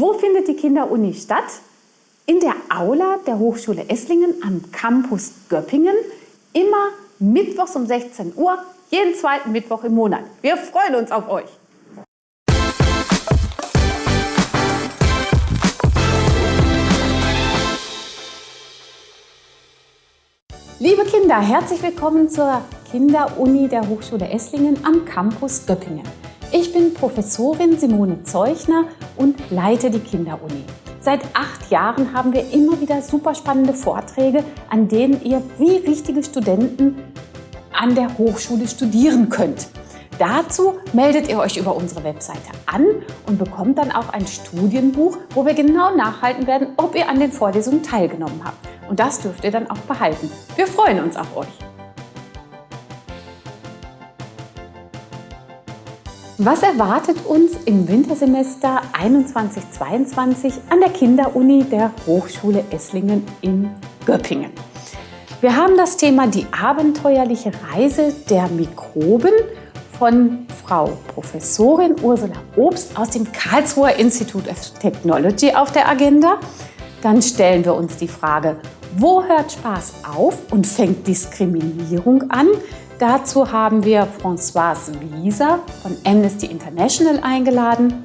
Wo findet die Kinderuni statt? In der Aula der Hochschule Esslingen am Campus Göppingen. Immer mittwochs um 16 Uhr, jeden zweiten Mittwoch im Monat. Wir freuen uns auf euch. Liebe Kinder, herzlich willkommen zur Kinderuni der Hochschule Esslingen am Campus Göppingen. Ich bin Professorin Simone Zeuchner und leite die Kinderuni. Seit acht Jahren haben wir immer wieder super spannende Vorträge, an denen ihr wie richtige Studenten an der Hochschule studieren könnt. Dazu meldet ihr euch über unsere Webseite an und bekommt dann auch ein Studienbuch, wo wir genau nachhalten werden, ob ihr an den Vorlesungen teilgenommen habt. Und das dürft ihr dann auch behalten. Wir freuen uns auf euch. Was erwartet uns im Wintersemester 21-22 an der Kinderuni der Hochschule Esslingen in Göppingen? Wir haben das Thema die abenteuerliche Reise der Mikroben von Frau Professorin Ursula Obst aus dem Karlsruher Institute of Technology auf der Agenda. Dann stellen wir uns die Frage, wo hört Spaß auf und fängt Diskriminierung an? Dazu haben wir Françoise Wieser von Amnesty International eingeladen.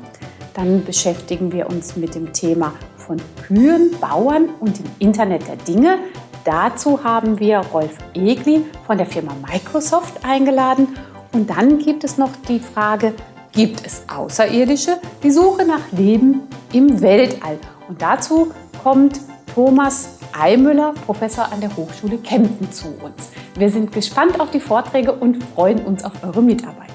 Dann beschäftigen wir uns mit dem Thema von Kühen, Bauern und dem Internet der Dinge. Dazu haben wir Rolf Egli von der Firma Microsoft eingeladen. Und dann gibt es noch die Frage, gibt es Außerirdische? Die Suche nach Leben im Weltall. Und dazu kommt Thomas Eimüller, Professor an der Hochschule Kempten zu uns. Wir sind gespannt auf die Vorträge und freuen uns auf eure Mitarbeit.